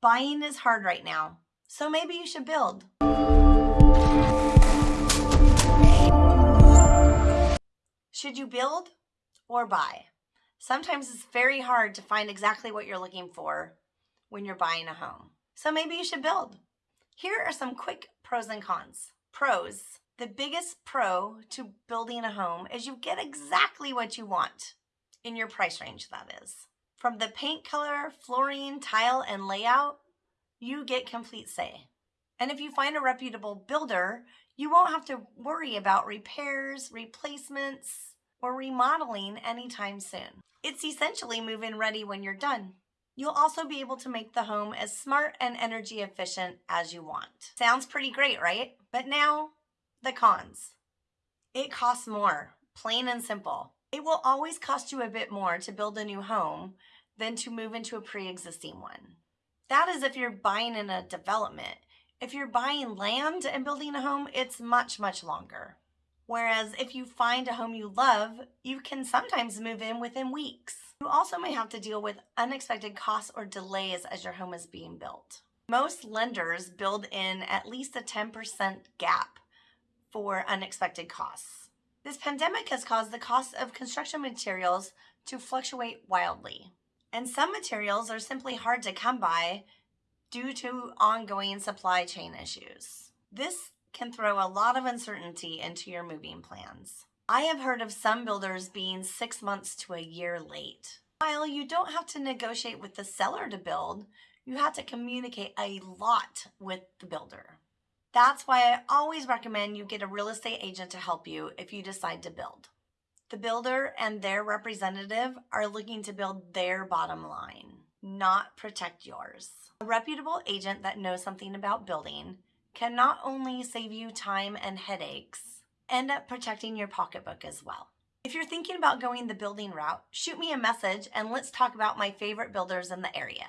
Buying is hard right now, so maybe you should build. Should you build or buy? Sometimes it's very hard to find exactly what you're looking for when you're buying a home. So maybe you should build. Here are some quick pros and cons. Pros. The biggest pro to building a home is you get exactly what you want in your price range, that is. From the paint color, flooring, tile, and layout, you get complete say. And if you find a reputable builder, you won't have to worry about repairs, replacements, or remodeling anytime soon. It's essentially move-in ready when you're done. You'll also be able to make the home as smart and energy efficient as you want. Sounds pretty great, right? But now, the cons. It costs more, plain and simple. It will always cost you a bit more to build a new home than to move into a pre-existing one. That is if you're buying in a development. If you're buying land and building a home, it's much, much longer. Whereas if you find a home you love, you can sometimes move in within weeks. You also may have to deal with unexpected costs or delays as your home is being built. Most lenders build in at least a 10% gap for unexpected costs. This pandemic has caused the cost of construction materials to fluctuate wildly. And some materials are simply hard to come by due to ongoing supply chain issues. This can throw a lot of uncertainty into your moving plans. I have heard of some builders being six months to a year late. While you don't have to negotiate with the seller to build, you have to communicate a lot with the builder. That's why I always recommend you get a real estate agent to help you if you decide to build. The builder and their representative are looking to build their bottom line, not protect yours. A reputable agent that knows something about building can not only save you time and headaches, end up protecting your pocketbook as well. If you're thinking about going the building route, shoot me a message and let's talk about my favorite builders in the area.